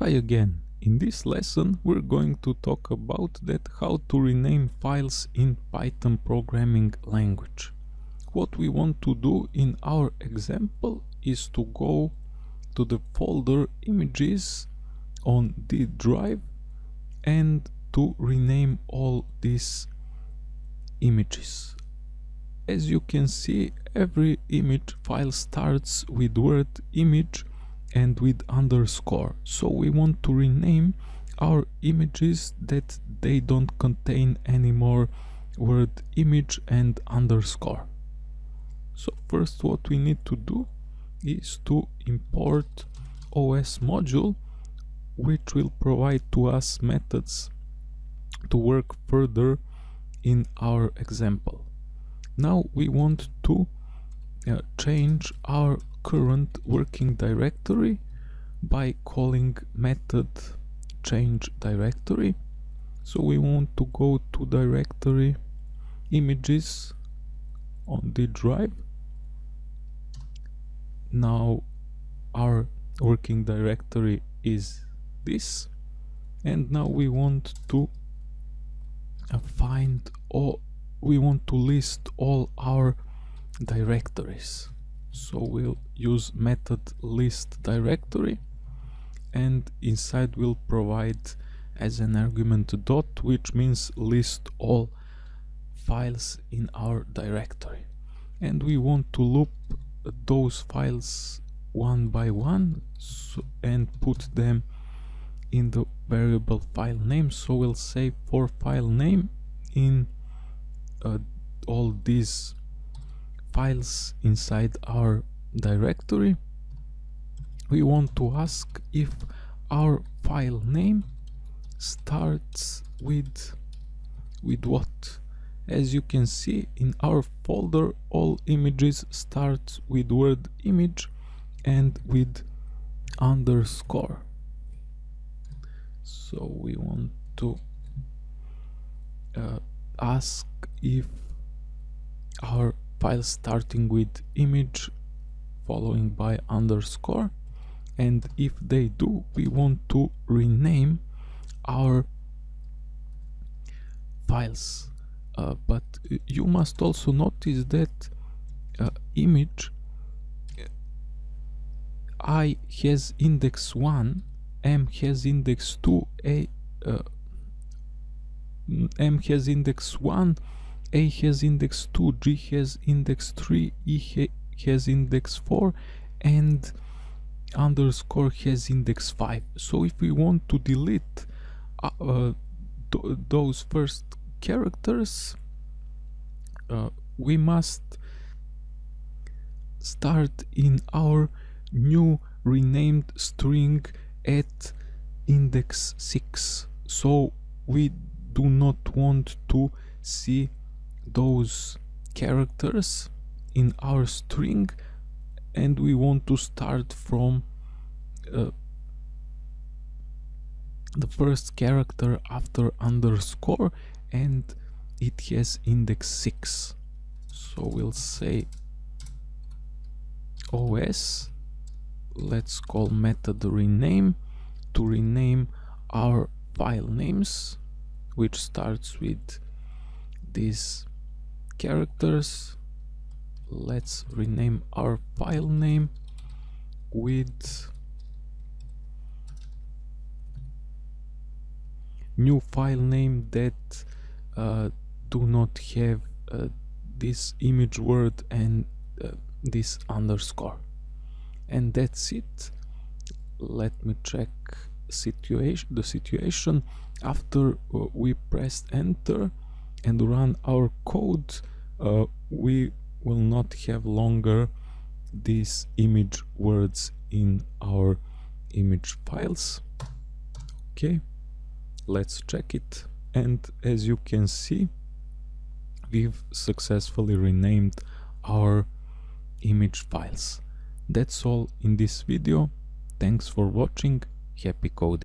Hi again. In this lesson we're going to talk about that how to rename files in Python programming language. What we want to do in our example is to go to the folder images on the drive and to rename all these images. As you can see every image file starts with word image and with underscore. So we want to rename our images that they don't contain any more word image and underscore. So first what we need to do is to import os module which will provide to us methods to work further in our example. Now we want to uh, change our current working directory by calling method change directory. So we want to go to directory images on the drive. Now our working directory is this. And now we want to uh, find all we want to list all our directories so we'll use method list directory and inside we'll provide as an argument dot which means list all files in our directory. And we want to loop those files one by one so, and put them in the variable file name. So we'll say for file name in uh, all these files inside our directory. We want to ask if our file name starts with with what? As you can see in our folder all images start with word image and with underscore. So we want to uh, ask if file starting with image following by underscore. And if they do we want to rename our files. Uh, but you must also notice that uh, image i has index 1 m has index 2 a uh, m has index 1 a has index 2, G has index 3, E ha has index 4 and underscore has index 5. So if we want to delete uh, uh, th those first characters, uh, we must start in our new renamed string at index 6. So we do not want to see those characters in our string and we want to start from uh, the first character after underscore and it has index 6 so we'll say os let's call method rename to rename our file names which starts with this characters. Let's rename our file name with new file name that uh, do not have uh, this image word and uh, this underscore. And that's it. Let me check situation the situation. After uh, we pressed enter and run our code uh, we will not have longer these image words in our image files. Okay let's check it. And as you can see we've successfully renamed our image files. That's all in this video. Thanks for watching. Happy coding